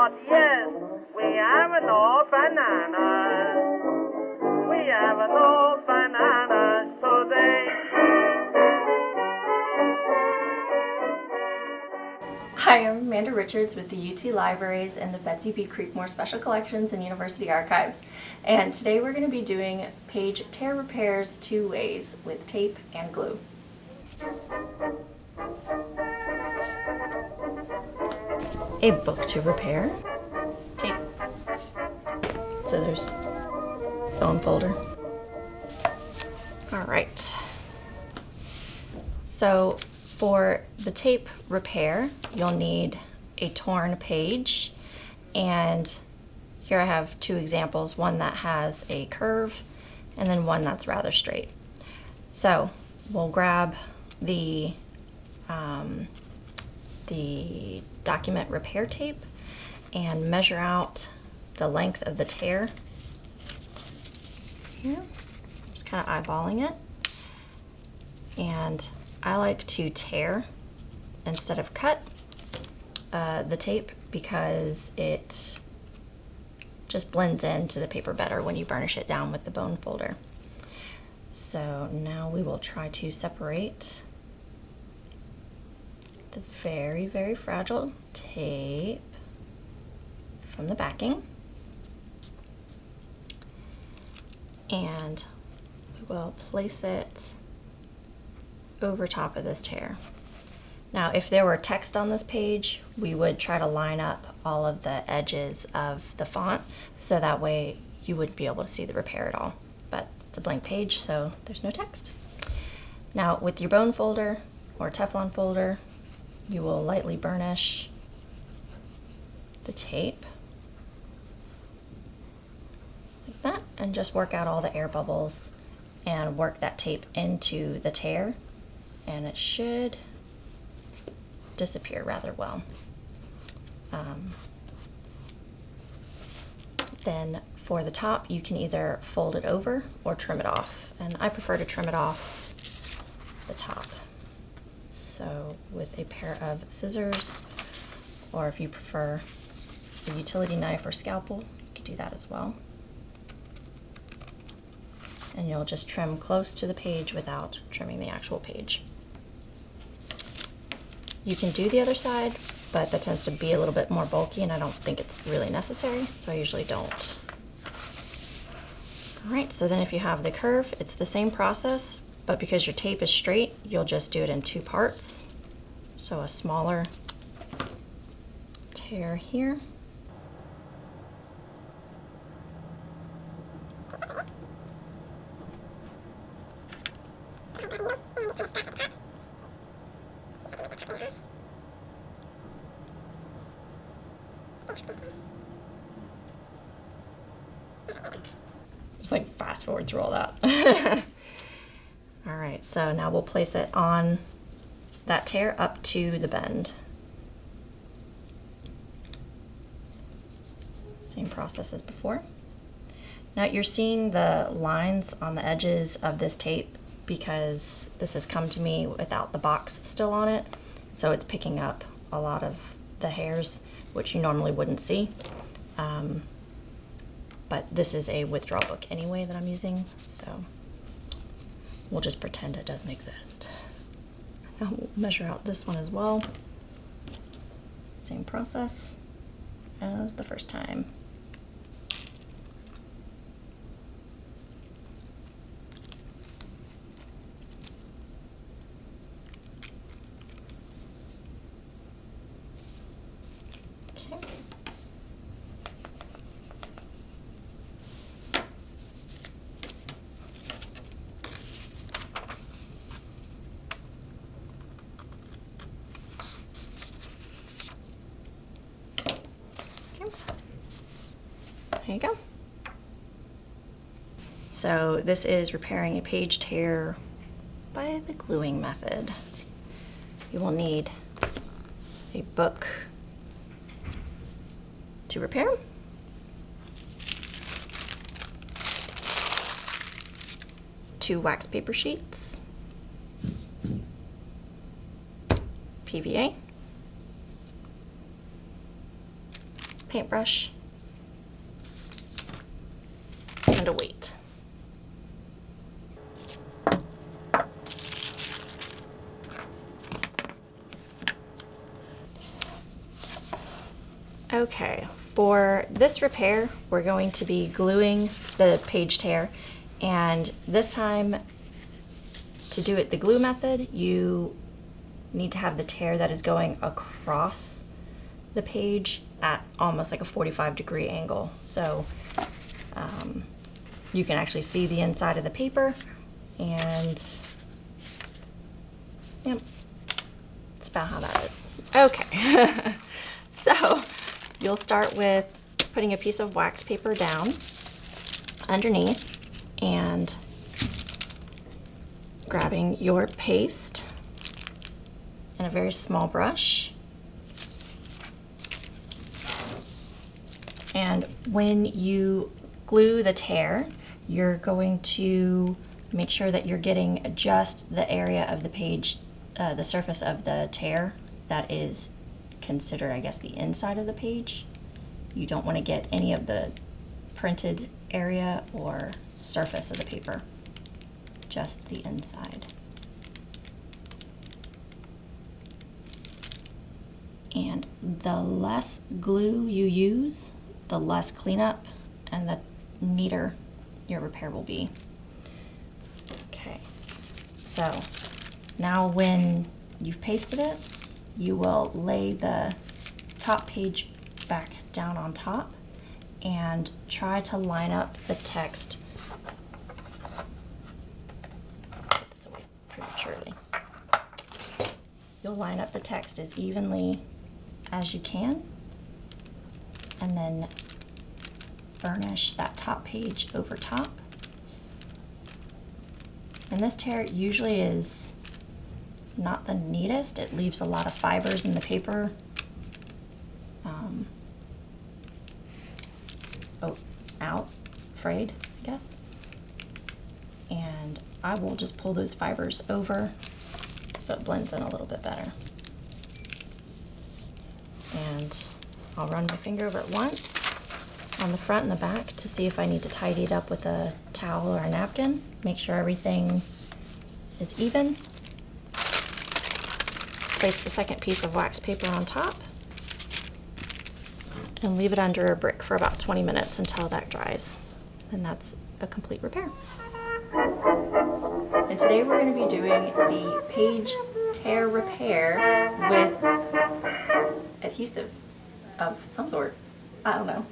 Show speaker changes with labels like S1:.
S1: Yes, we have no bananas. We have no bananas today.
S2: Hi, I'm Amanda Richards with the UT Libraries and the Betsy B. Creekmore Special Collections and University Archives. And today we're going to be doing page tear repairs two ways with tape and glue. A book to repair. Tape. Scissors. Bone folder. All right. So for the tape repair, you'll need a torn page. And here I have two examples, one that has a curve and then one that's rather straight. So we'll grab the, um, the document repair tape and measure out the length of the tear here. Just kind of eyeballing it. And I like to tear instead of cut uh, the tape because it just blends into the paper better when you burnish it down with the bone folder. So now we will try to separate the very, very fragile tape from the backing. And we will place it over top of this tear. Now, if there were text on this page, we would try to line up all of the edges of the font so that way you wouldn't be able to see the repair at all. But it's a blank page, so there's no text. Now, with your bone folder or Teflon folder, you will lightly burnish the tape like that and just work out all the air bubbles and work that tape into the tear and it should disappear rather well. Um, then for the top, you can either fold it over or trim it off. And I prefer to trim it off the top. So with a pair of scissors, or if you prefer a utility knife or scalpel, you could do that as well. And you'll just trim close to the page without trimming the actual page. You can do the other side, but that tends to be a little bit more bulky and I don't think it's really necessary, so I usually don't. All right, so then if you have the curve, it's the same process, but because your tape is straight, you'll just do it in two parts. So a smaller tear here. Just like fast forward through all that. all right, so now we'll place it on that tear up to the bend. Same process as before. Now you're seeing the lines on the edges of this tape because this has come to me without the box still on it. So it's picking up a lot of the hairs, which you normally wouldn't see. Um, but this is a withdrawal book anyway that I'm using, so we'll just pretend it doesn't exist. I'll measure out this one as well. Same process as the first time. Okay. There you go. So this is repairing a page tear by the gluing method. You will need a book to repair. Two wax paper sheets. PVA. paintbrush a weight. Okay, for this repair, we're going to be gluing the page tear and this time to do it the glue method, you need to have the tear that is going across the page at almost like a 45 degree angle. So um, you can actually see the inside of the paper and yep, that's about how that is. Okay, so you'll start with putting a piece of wax paper down underneath and grabbing your paste and a very small brush. And when you glue the tear, you're going to make sure that you're getting just the area of the page, uh, the surface of the tear that is considered, I guess, the inside of the page. You don't want to get any of the printed area or surface of the paper, just the inside. And the less glue you use, the less cleanup and the neater your repair will be. Okay, so now when you've pasted it, you will lay the top page back down on top and try to line up the text. Put this away prematurely. You'll line up the text as evenly as you can and then burnish that top page over top. And this tear usually is not the neatest. It leaves a lot of fibers in the paper. Um, oh, out, frayed, I guess. And I will just pull those fibers over so it blends in a little bit better. And I'll run my finger over it once on the front and the back to see if I need to tidy it up with a towel or a napkin. Make sure everything is even. Place the second piece of wax paper on top and leave it under a brick for about 20 minutes until that dries. And that's a complete repair. And today we're going to be doing the page tear repair with adhesive of some sort. I don't know.